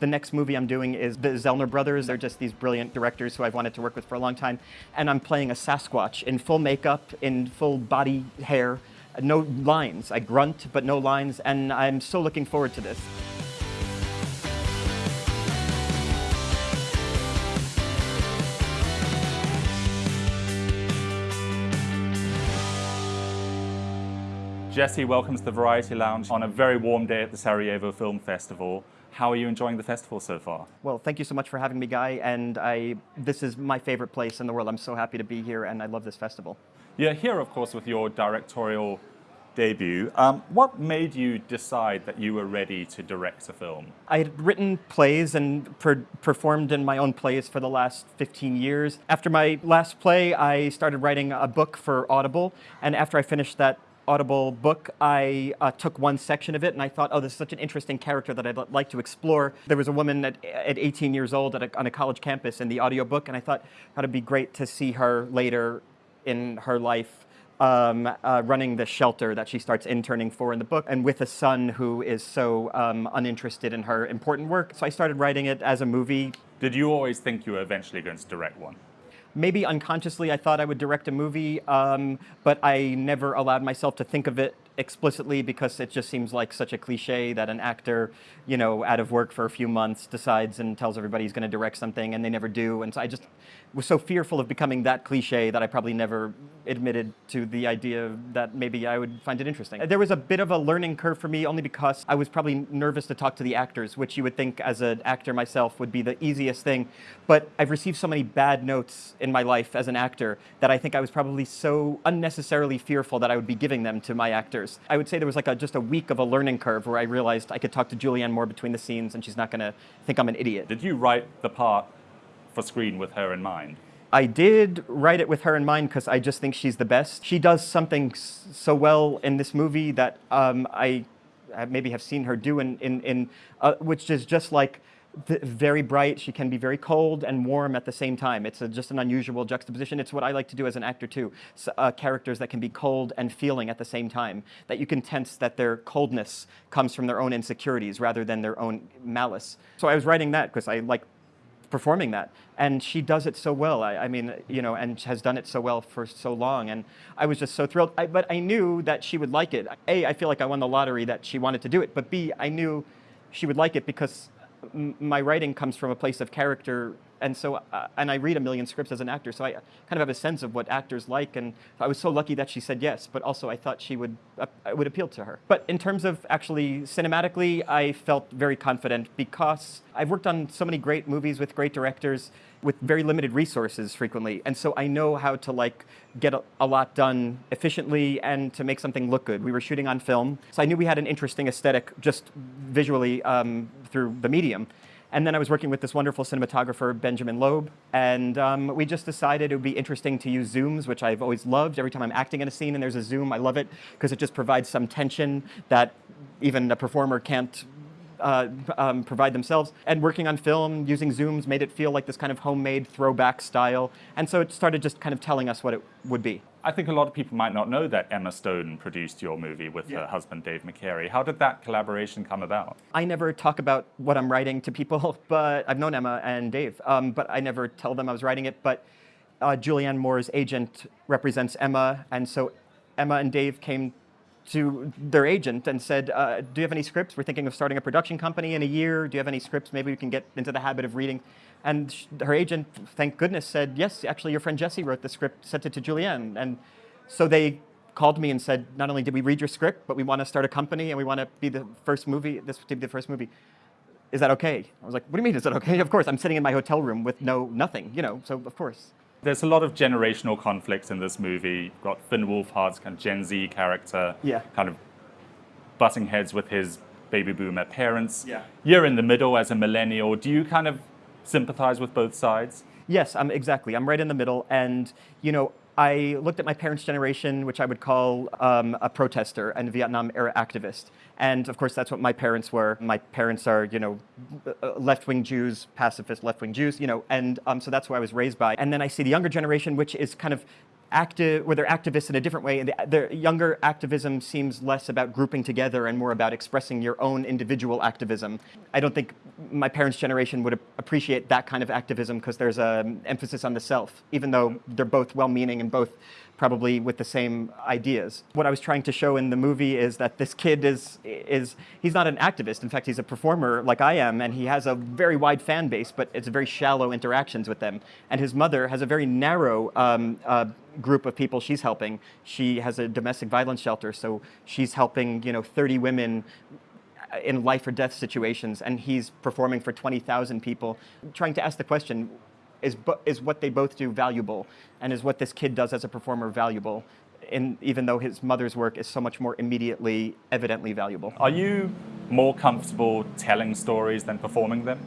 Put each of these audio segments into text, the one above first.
The next movie I'm doing is the Zellner brothers. They're just these brilliant directors who I've wanted to work with for a long time. And I'm playing a Sasquatch in full makeup, in full body hair, no lines. I grunt, but no lines, and I'm so looking forward to this. Jesse, welcomes the Variety Lounge on a very warm day at the Sarajevo Film Festival. How are you enjoying the festival so far? Well, thank you so much for having me, Guy. And I, this is my favorite place in the world. I'm so happy to be here, and I love this festival. You're here, of course, with your directorial debut. Um, what made you decide that you were ready to direct a film? I had written plays and per performed in my own plays for the last 15 years. After my last play, I started writing a book for Audible, and after I finished that Audible book, I uh, took one section of it and I thought, oh, this is such an interesting character that I'd like to explore. There was a woman at, at 18 years old at a, on a college campus in the audiobook, and I thought it'd be great to see her later in her life um, uh, running the shelter that she starts interning for in the book, and with a son who is so um, uninterested in her important work. So I started writing it as a movie. Did you always think you were eventually going to direct one? Maybe unconsciously I thought I would direct a movie, um, but I never allowed myself to think of it explicitly because it just seems like such a cliche that an actor, you know, out of work for a few months decides and tells everybody he's going to direct something and they never do. And so I just was so fearful of becoming that cliche that I probably never admitted to the idea that maybe I would find it interesting. There was a bit of a learning curve for me only because I was probably nervous to talk to the actors, which you would think as an actor myself would be the easiest thing. But I've received so many bad notes in my life as an actor that I think I was probably so unnecessarily fearful that I would be giving them to my actors. I would say there was like a, just a week of a learning curve where I realized I could talk to Julianne more between the scenes and she's not going to think I'm an idiot. Did you write the part for screen with her in mind? I did write it with her in mind because I just think she's the best. She does something so well in this movie that um, I maybe have seen her do in, in, in uh, which is just like very bright. She can be very cold and warm at the same time. It's a, just an unusual juxtaposition. It's what I like to do as an actor too. So, uh, characters that can be cold and feeling at the same time. That you can tense that their coldness comes from their own insecurities rather than their own malice. So I was writing that because I like performing that. And she does it so well. I, I, mean, you know, and has done it so well for so long. And I was just so thrilled. I, but I knew that she would like it. A, I feel like I won the lottery that she wanted to do it. But B, I knew she would like it because my writing comes from a place of character and so uh, and I read a million scripts as an actor, so I kind of have a sense of what actors like. And I was so lucky that she said yes, but also I thought she would uh, would appeal to her. But in terms of actually cinematically, I felt very confident because I've worked on so many great movies with great directors with very limited resources frequently, and so I know how to like get a, a lot done efficiently and to make something look good. We were shooting on film, so I knew we had an interesting aesthetic just visually um, through the medium. And then I was working with this wonderful cinematographer, Benjamin Loeb, and um, we just decided it would be interesting to use zooms, which I've always loved. Every time I'm acting in a scene and there's a zoom, I love it because it just provides some tension that even a performer can't uh, um, provide themselves. And working on film, using zooms, made it feel like this kind of homemade throwback style. And so it started just kind of telling us what it would be. I think a lot of people might not know that Emma Stone produced your movie with yeah. her husband, Dave McCary. How did that collaboration come about? I never talk about what I'm writing to people, but I've known Emma and Dave, um, but I never tell them I was writing it. But uh, Julianne Moore's agent represents Emma, and so Emma and Dave came to their agent and said, uh, do you have any scripts? We're thinking of starting a production company in a year. Do you have any scripts? Maybe we can get into the habit of reading. And her agent, thank goodness, said, yes, actually your friend Jesse wrote the script, sent it to Julianne. And so they called me and said, not only did we read your script, but we want to start a company and we want to be the first movie, this to be the first movie. Is that okay? I was like, what do you mean, is that okay? Of course, I'm sitting in my hotel room with no, nothing, you know, so of course. There's a lot of generational conflicts in this movie. You've got Finn Wolfhard's kind of Gen Z character, yeah. kind of butting heads with his baby boomer parents. Yeah. You're in the middle as a millennial. Do you kind of sympathize with both sides? Yes, I'm exactly. I'm right in the middle, and you know, I looked at my parents' generation, which I would call um, a protester and Vietnam era activist. And of course, that's what my parents were. My parents are, you know, uh, left-wing Jews, pacifist left-wing Jews, you know, and um, so that's who I was raised by. And then I see the younger generation, which is kind of active, where they're activists in a different way. And the, younger activism seems less about grouping together and more about expressing your own individual activism. I don't think my parents' generation would appreciate that kind of activism because there's an emphasis on the self, even though they're both well-meaning and both probably with the same ideas. What I was trying to show in the movie is that this kid is, is he's not an activist. In fact, he's a performer like I am, and he has a very wide fan base, but it's very shallow interactions with them. And his mother has a very narrow um, uh, group of people she's helping. She has a domestic violence shelter, so she's helping, you know, 30 women uh, in life or death situations, and he's performing for 20,000 people, trying to ask the question, is, is what they both do valuable? And is what this kid does as a performer valuable? And even though his mother's work is so much more immediately, evidently valuable. Are you more comfortable telling stories than performing them?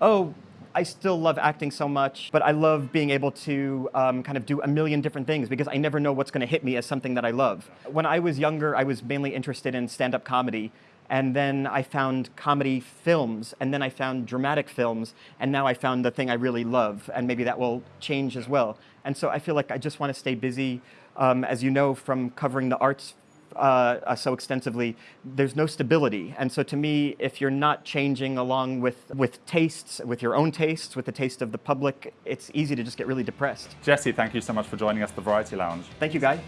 Oh, I still love acting so much, but I love being able to um, kind of do a million different things because I never know what's going to hit me as something that I love. When I was younger, I was mainly interested in stand-up comedy and then I found comedy films, and then I found dramatic films, and now I found the thing I really love, and maybe that will change as well. And so I feel like I just want to stay busy. Um, as you know from covering the arts uh, uh, so extensively, there's no stability. And so to me, if you're not changing along with, with tastes, with your own tastes, with the taste of the public, it's easy to just get really depressed. Jesse, thank you so much for joining us at the Variety Lounge. Thank you, Guy.